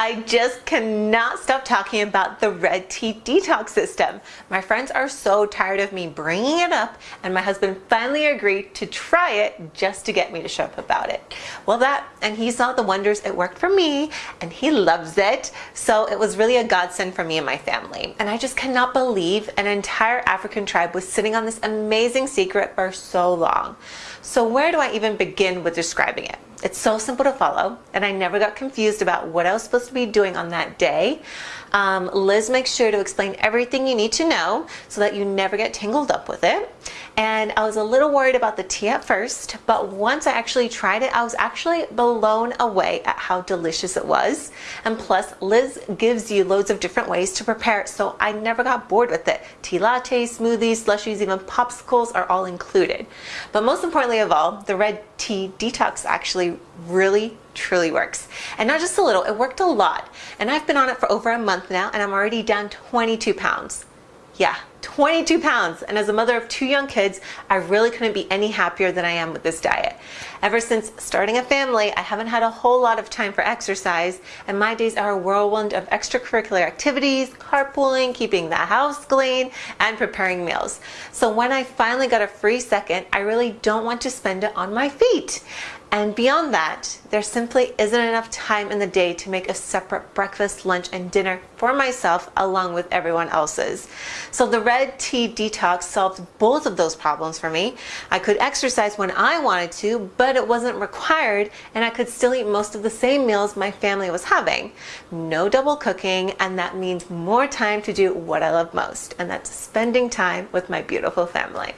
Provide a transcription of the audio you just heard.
I just cannot stop talking about the red tea detox system. My friends are so tired of me bringing it up and my husband finally agreed to try it just to get me to show up about it. Well that, and he saw the wonders it worked for me and he loves it. So it was really a godsend for me and my family. And I just cannot believe an entire African tribe was sitting on this amazing secret for so long. So where do I even begin with describing it? It's so simple to follow and I never got confused about what I was supposed to be doing on that day. Um, Liz makes sure to explain everything you need to know so that you never get tangled up with it. And I was a little worried about the tea at first, but once I actually tried it, I was actually blown away at how delicious it was. And plus, Liz gives you loads of different ways to prepare it, so I never got bored with it. Tea lattes, smoothies, slushies, even popsicles are all included. But most importantly of all, the red tea detox actually really truly works and not just a little it worked a lot and I've been on it for over a month now and I'm already down 22 pounds yeah 22 pounds. And as a mother of two young kids I really couldn't be any happier than I am with this diet. Ever since starting a family I haven't had a whole lot of time for exercise. And my days are a whirlwind of extracurricular activities carpooling keeping the house clean and preparing meals. So when I finally got a free second I really don't want to spend it on my feet. And beyond that, there simply isn't enough time in the day to make a separate breakfast, lunch, and dinner for myself along with everyone else's. So the red tea detox solved both of those problems for me. I could exercise when I wanted to, but it wasn't required, and I could still eat most of the same meals my family was having. No double cooking, and that means more time to do what I love most, and that's spending time with my beautiful family.